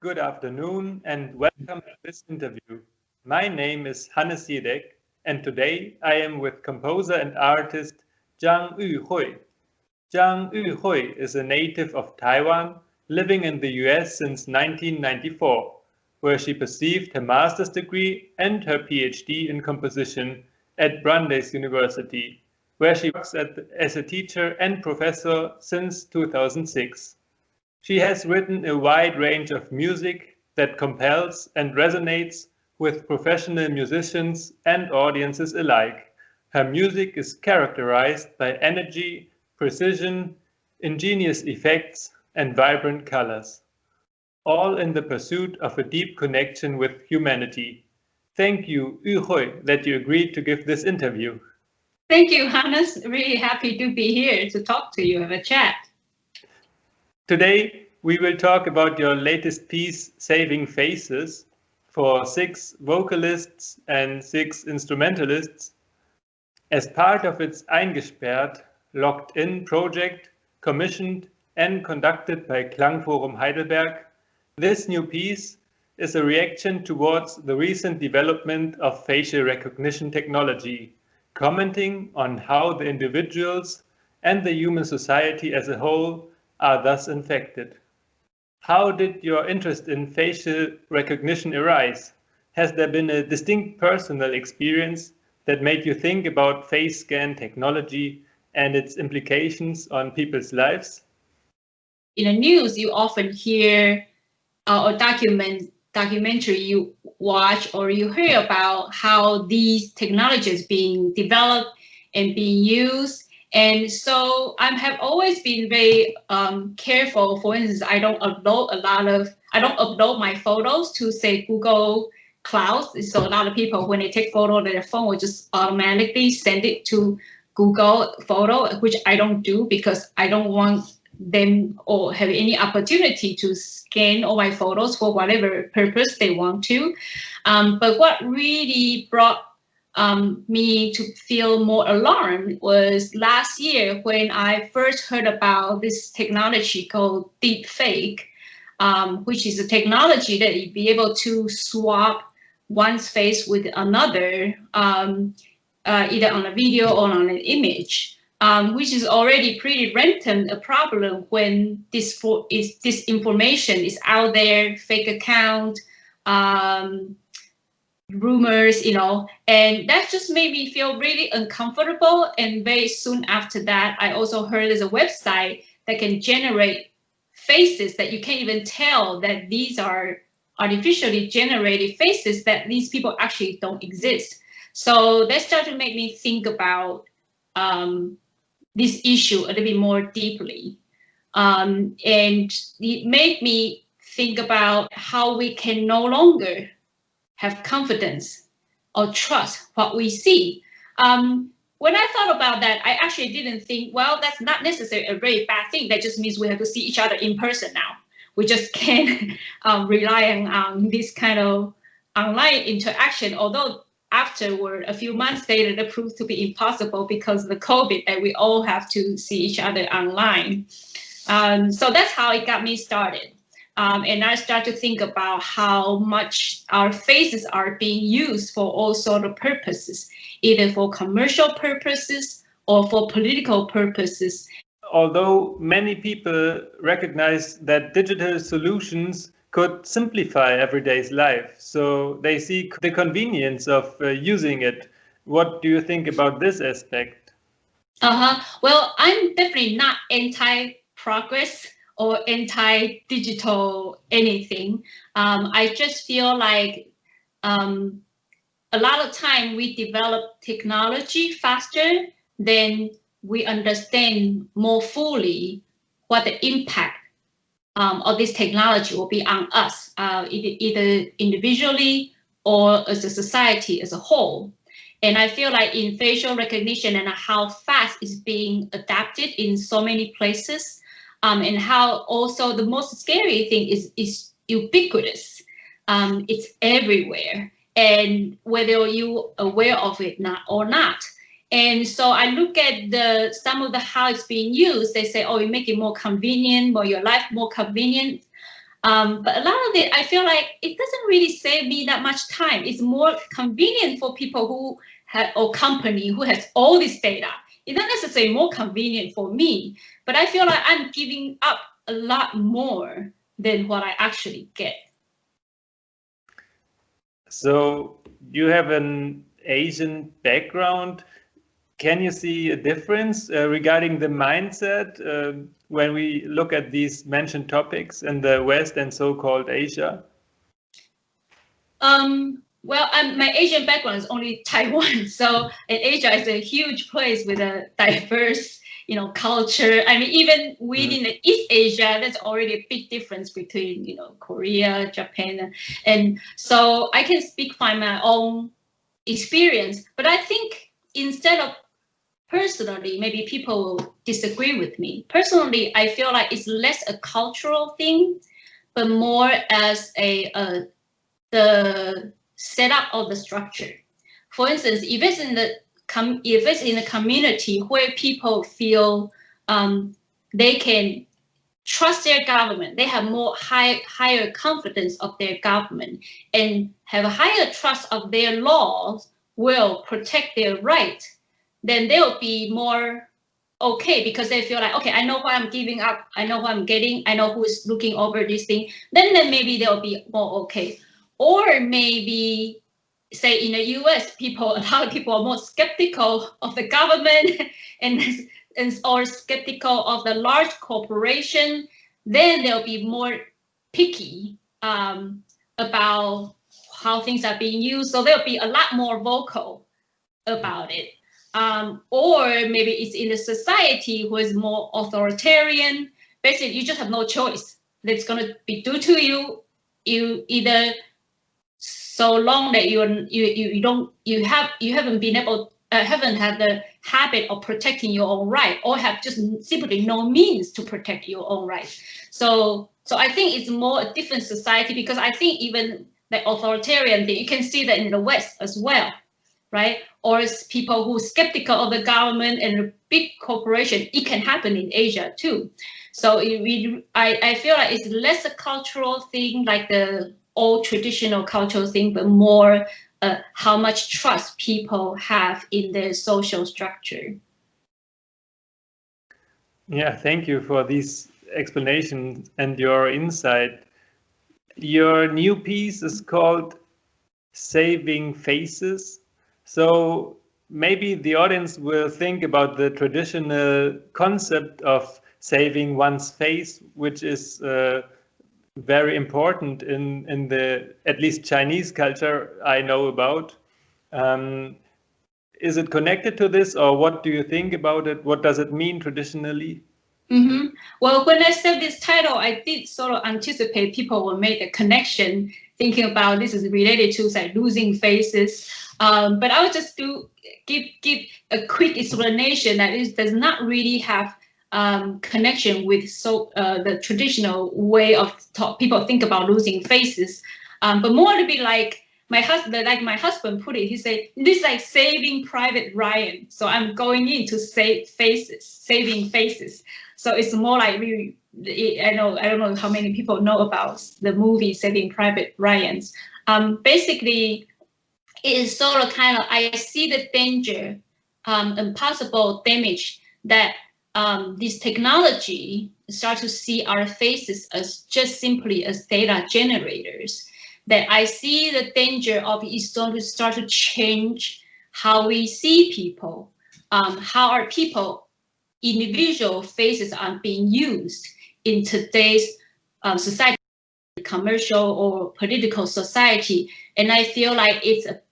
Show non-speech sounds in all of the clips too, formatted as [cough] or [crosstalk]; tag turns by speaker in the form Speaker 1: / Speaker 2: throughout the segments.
Speaker 1: Good afternoon and welcome to this interview. My name is Hannes Jedek and today I am with composer and artist Zhang Yuhui. Zhang Yuhui is a native of Taiwan living in the US since 1994, where she received her master's degree and her PhD in composition at Brandeis University, where she works at, as a teacher and professor since 2006. She has written a wide range of music that compels and resonates with professional musicians and audiences alike. Her music is characterized by energy, precision, ingenious effects, and vibrant colors, all in the pursuit of a deep connection with humanity. Thank you, Yuhui, that you agreed to give this interview.
Speaker 2: Thank you, Hannes. Really happy to be here to talk to you, have a chat.
Speaker 1: Today, we will talk about your latest piece, Saving Faces, for six vocalists and six instrumentalists as part of its Eingesperrt, Locked In project, commissioned and conducted by Klangforum Heidelberg. This new piece is a reaction towards the recent development of facial recognition technology, commenting on how the individuals and the human society as a whole are thus infected. How did your interest in facial recognition arise? Has there been a distinct personal experience that made you think about face scan technology and its implications on people's lives?
Speaker 2: in the news, you often hear uh, or document documentary you watch or you hear about how these technologies being developed and being used. And so I have always been very um, careful. For instance, I don't upload a lot of, I don't upload my photos to say Google Clouds. So a lot of people, when they take photo, their phone will just automatically send it to Google Photo, which I don't do because I don't want them or have any opportunity to scan all my photos for whatever purpose they want to. Um, but what really brought um, me to feel more alarmed was last year when I first heard about this technology called deepfake, um, which is a technology that you'd be able to swap one's face with another, um, uh, either on a video or on an image um, which is already pretty rampant a problem when this for is this information is out there, fake account, um, rumors, you know, and that just made me feel really uncomfortable. And very soon after that, I also heard there's a website that can generate faces that you can't even tell that these are artificially generated faces that these people actually don't exist. So that started to make me think about um, this issue a little bit more deeply. Um, and it made me think about how we can no longer have confidence or trust what we see. Um, when I thought about that, I actually didn't think, well, that's not necessarily a very bad thing. That just means we have to see each other in person now. We just [laughs] can't um, rely on um, this kind of online interaction, although afterward, a few months later, that proved to be impossible because of the COVID and we all have to see each other online. Um, so that's how it got me started. Um, and I start to think about how much our faces are being used for all sort of purposes, either for commercial purposes or for political purposes.
Speaker 1: Although many people recognize that digital solutions could simplify everyday's life. So they see the convenience of uh, using it. What do you think about this aspect?
Speaker 2: Uh-huh. Well, I'm definitely not anti-progress or anti-digital anything. Um, I just feel like um, a lot of time we develop technology faster than we understand more fully what the impact um, of this technology will be on us, uh, either, either individually or as a society as a whole. And I feel like in facial recognition and how fast it's being adapted in so many places, um, and how also the most scary thing is, is ubiquitous. Um, it's everywhere. And whether you aware of it not or not, and so I look at the some of the how it's being used. They say, oh, you make it more convenient, more your life more convenient. Um, but a lot of it, I feel like it doesn't really save me that much time. It's more convenient for people who have or company who has all this data. It's not necessarily more convenient for me, but I feel like I'm giving up a lot more than what I actually get.
Speaker 1: So you have an Asian background. Can you see a difference uh, regarding the mindset uh, when we look at these mentioned topics in the West and so-called Asia?
Speaker 2: Um, well, um, my Asian background is only [laughs] Taiwan, so Asia is a huge place with a diverse, you know, culture. I mean, even within mm. the East Asia, there's already a big difference between, you know, Korea, Japan, and so I can speak from my own experience. But I think instead of personally, maybe people will disagree with me. Personally, I feel like it's less a cultural thing, but more as a uh, the setup of the structure. For instance, if it's in the com if it's in a community where people feel um, they can trust their government, they have more high, higher confidence of their government and have a higher trust of their laws will protect their rights then they'll be more okay because they feel like okay i know what i'm giving up i know what i'm getting i know who's looking over this thing then then maybe they'll be more okay or maybe say in the us people [laughs] a lot of people are more skeptical of the government [laughs] and, and or skeptical of the large corporation then they'll be more picky um, about how things are being used so they'll be a lot more vocal about it um, or maybe it's in a society who is more authoritarian. Basically, you just have no choice. That's going to be due to you. You either so long that you you you don't you have you haven't been able uh, haven't had the habit of protecting your own right or have just simply no means to protect your own right. So so I think it's more a different society because I think even the authoritarian thing you can see that in the West as well right? Or it's people who are skeptical of the government and big corporation. It can happen in Asia too. So it, we, I, I feel like it's less a cultural thing like the old traditional cultural thing, but more uh, how much trust people have in their social structure.
Speaker 1: Yeah, thank you for these explanations and your insight. Your new piece is called Saving Faces so maybe the audience will think about the traditional concept of saving one's face, which is uh, very important in, in the at least Chinese culture I know about. Um, is it connected to this or what do you think about it? What does it mean traditionally?
Speaker 2: Mm -hmm. Well, when I said this title, I did sort of anticipate people will make a connection thinking about this is related to like losing faces. Um, but I'll just do give give a quick explanation that it does not really have um, connection with so uh, the traditional way of talk, people think about losing faces, um, but more to be like my husband, like my husband put it, he said, this is like saving Private Ryan. So I'm going in to save faces, saving faces. So it's more like really I know I don't know how many people know about the movie Saving Private Ryan's. Um, basically, it is sort of kind of I see the danger um, and possible damage that um, this technology start to see our faces as just simply as data generators. That I see the danger of it's going to start to change how we see people, um, how our people, individual faces are being used in today's um, society, commercial or political society. And I feel like it's a,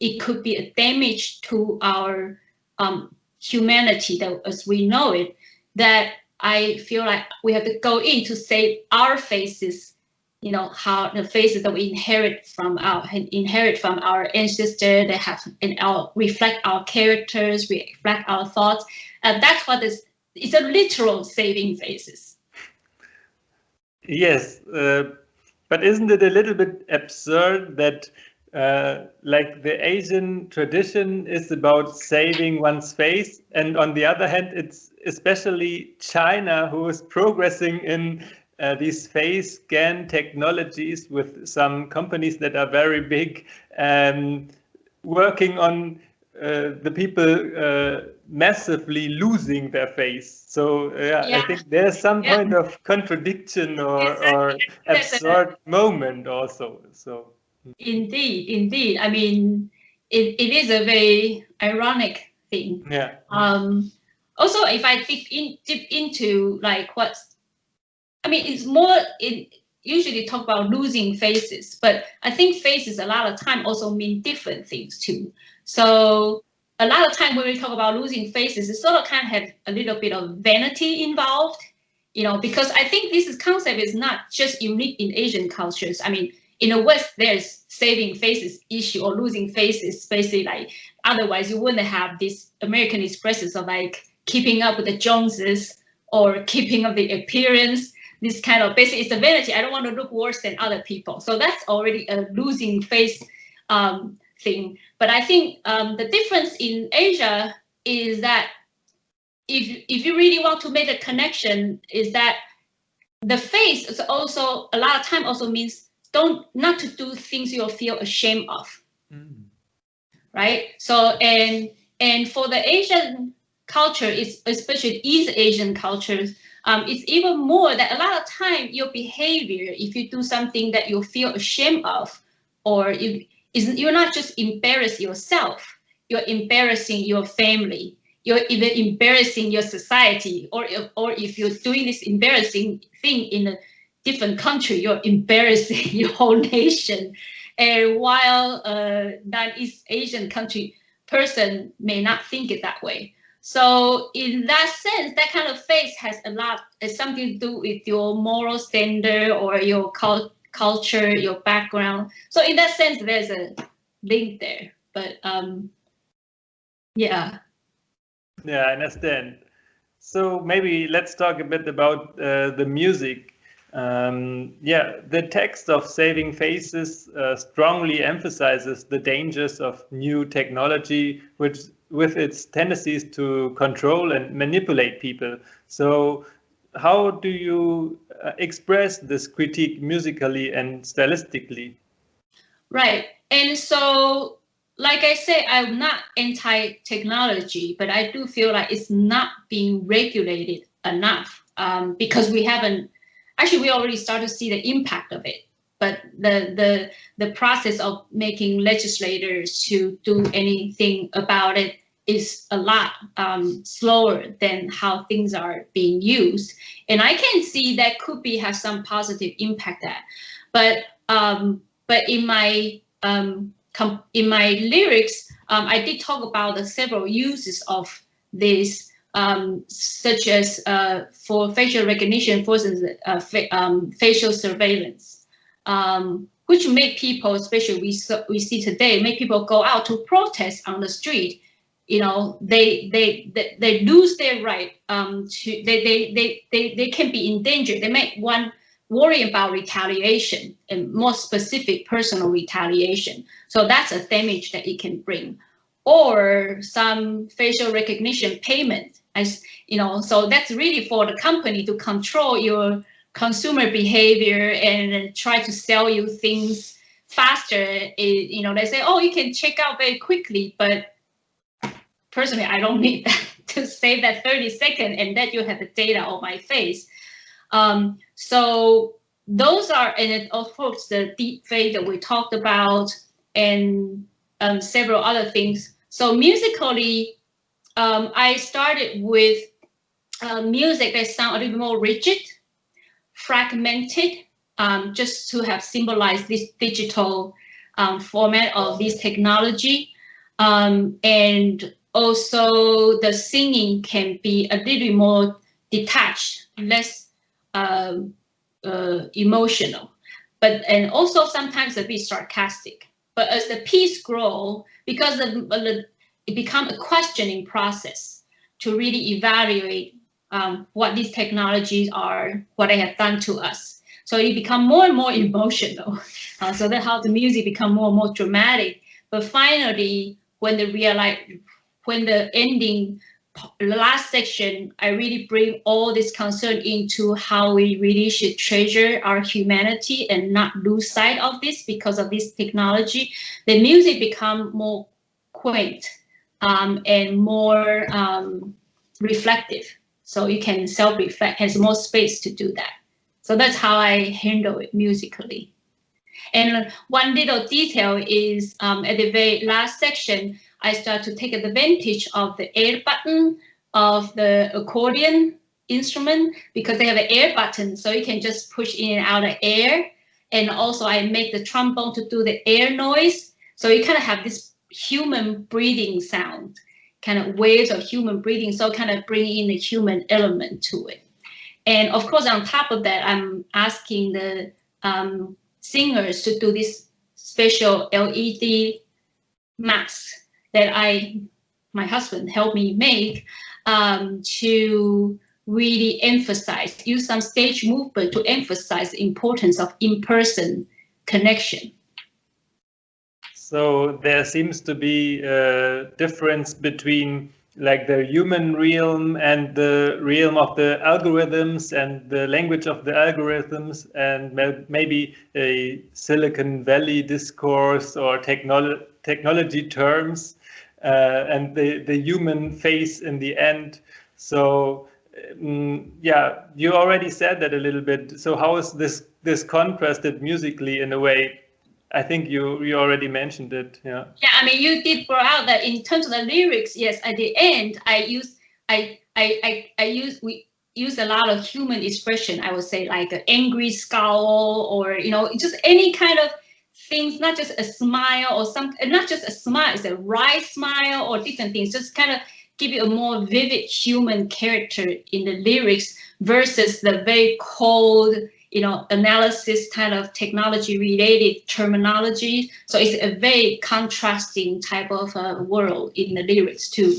Speaker 2: it could be a damage to our um, humanity that as we know it, that I feel like we have to go in to save our faces, you know, how the faces that we inherit from our inherit from our ancestors that have and our reflect our characters, reflect our thoughts. And that's what is it's a literal saving faces.
Speaker 1: Yes, uh, but isn't it a little bit absurd that uh, like the Asian tradition is about saving one's face, and on the other hand, it's especially China who is progressing in uh, these face scan technologies with some companies that are very big, um, working on uh, the people uh, massively losing their face. So yeah, yeah. I think there's some yeah. kind of contradiction or, exactly. or [laughs] absurd moment also. So
Speaker 2: indeed, indeed. I mean, it, it is a very ironic thing.
Speaker 1: Yeah.
Speaker 2: Um, also, if I dig in deep into like what's, I mean, it's more it usually talk about losing faces, but I think faces a lot of time also mean different things too. So a lot of time when we talk about losing faces, it sort of kind of have a little bit of vanity involved, you know, because I think this concept is not just unique in Asian cultures. I mean, in the West, there's saving faces issue or losing faces, basically like, otherwise you wouldn't have this American expressions of like keeping up with the Joneses or keeping up the appearance, this kind of basically it's a vanity. I don't want to look worse than other people. So that's already a losing face um, thing. But I think um, the difference in Asia is that if, if you really want to make a connection is that the face is also a lot of time also means don't not to do things you'll feel ashamed of. Mm. Right. So and and for the Asian culture, it's especially East Asian cultures, um, it's even more that a lot of time your behavior, if you do something that you feel ashamed of, or you you're not just embarrass yourself, you're embarrassing your family, you're even embarrassing your society, or or if you're doing this embarrassing thing in a different country, you're embarrassing [laughs] your whole nation. And while a non-East Asian country person may not think it that way. So in that sense, that kind of face has a lot, has something to do with your moral standard or your cult culture, your background. So in that sense, there's a link there. But um, yeah.
Speaker 1: Yeah, I understand. So maybe let's talk a bit about uh, the music um, yeah, the text of Saving Faces uh, strongly emphasizes the dangers of new technology, which with its tendencies to control and manipulate people. So how do you uh, express this critique musically and stylistically?
Speaker 2: Right. And so, like I say, I'm not anti-technology, but I do feel like it's not being regulated enough um, because we haven't actually we already start to see the impact of it but the the the process of making legislators to do anything about it is a lot um, slower than how things are being used. And i can see that could be have some positive impact there. But um, but in my um, in my lyrics um, i did talk about the several uses of this um, such as uh, for facial recognition, for uh, fa um, facial surveillance, um, which make people, especially we, we see today, make people go out to protest on the street. You know, they they they, they lose their right um, to they, they they they they can be in danger. They make one worry about retaliation and more specific personal retaliation. So that's a damage that it can bring or some facial recognition payment. As you know so that's really for the company to control your consumer behavior and try to sell you things faster. It, you know they say oh you can check out very quickly but personally i don't [laughs] need that to save that 30 second and that you have the data on my face. Um, so those are and of course the deep fake that we talked about and um, several other things so musically, um, I started with uh, music that sound a little more rigid, fragmented, um, just to have symbolized this digital um, format of this technology. Um, and also the singing can be a little more detached, less uh, uh, emotional, but and also sometimes a bit sarcastic. But as the piece grow, because of, it become a questioning process to really evaluate um, what these technologies are, what they have done to us. So it become more and more emotional. [laughs] Uh, so that how the music become more and more dramatic. But finally, when the realize, when the ending the last section, I really bring all this concern into how we really should treasure our humanity and not lose sight of this because of this technology. The music become more quaint um, and more um, reflective. So you can self-reflect, has more space to do that. So that's how I handle it musically. And one little detail is um, at the very last section, I start to take advantage of the air button of the accordion instrument because they have an air button, so you can just push in and out of air. And also I make the trombone to do the air noise. So you kind of have this human breathing sound, kind of waves of human breathing. So kind of bring in the human element to it. And of course, on top of that, I'm asking the um, singers to do this special LED mask that I, my husband helped me make um, to really emphasize, use some stage movement to emphasize the importance of in-person connection.
Speaker 1: So there seems to be a difference between like the human realm and the realm of the algorithms and the language of the algorithms and maybe a Silicon Valley discourse or technolo technology terms and the, the human face in the end. So um, yeah, you already said that a little bit. So how is this this contrasted musically in a way? I think you you already mentioned it. Yeah.
Speaker 2: Yeah, I mean you did bring out that in terms of the lyrics. Yes, at the end I use I I I, I use we use a lot of human expression. I would say like an angry scowl or you know just any kind of things, not just a smile or some, not just a smile, it's a wry smile or different things, just kind of give you a more vivid human character in the lyrics versus the very cold, you know, analysis kind of technology related terminology. So it's a very contrasting type of uh, world in the lyrics too.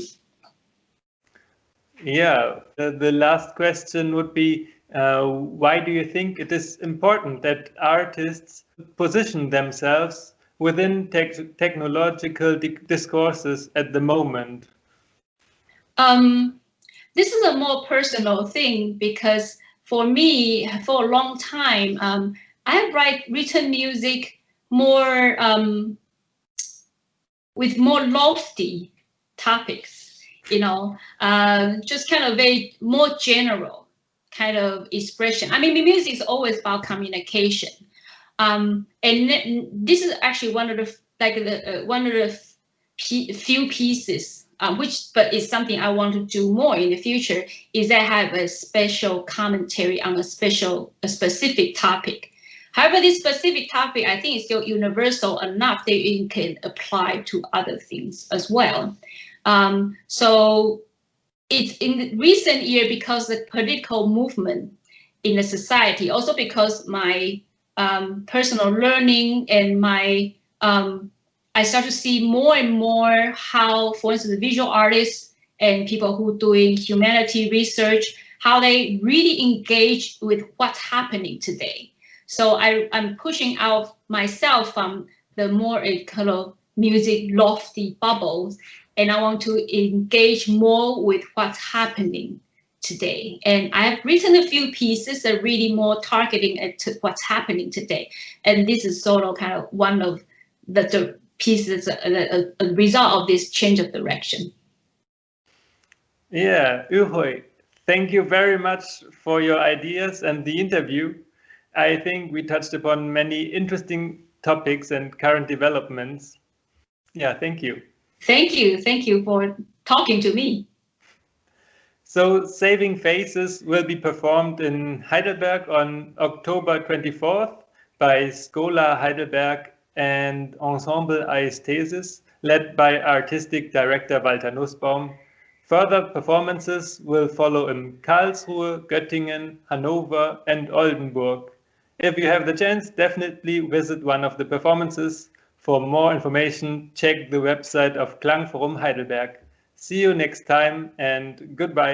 Speaker 1: Yeah, the, the last question would be, uh, why do you think it is important that artists position themselves within te technological discourses at the moment?
Speaker 2: Um, this is a more personal thing because for me, for a long time, um, I write written music more um, with more lofty topics, you know, uh, just kind of very more general kind of expression. I mean, the music is always about communication. Um, and this is actually one of the like the uh, one of the few pieces, uh, which but it's something I want to do more in the future. Is I have a special commentary on a special a specific topic. However, this specific topic I think is still universal enough that it can apply to other things as well. Um, so it's in recent year because the political movement in the society, also because my um, personal learning and my, um, I start to see more and more how, for instance, visual artists and people who doing humanity research, how they really engage with what's happening today. So I, I'm pushing out myself from the more kind of music lofty bubbles and I want to engage more with what's happening today. And I've written a few pieces that are really more targeting at what's happening today. And this is sort of kind of one of the, the pieces, a, a, a result of this change of direction.
Speaker 1: Yeah, Yuhui, thank you very much for your ideas and the interview. I think we touched upon many interesting topics and current developments. Yeah, thank you.
Speaker 2: Thank you. Thank you for talking to me.
Speaker 1: So Saving Faces will be performed in Heidelberg on October 24th by Schola Heidelberg and Ensemble Aesthesis, led by artistic director Walter Nussbaum. Further performances will follow in Karlsruhe, Göttingen, Hanover and Oldenburg. If you have the chance, definitely visit one of the performances. For more information, check the website of Klangforum Heidelberg. See you next time and goodbye.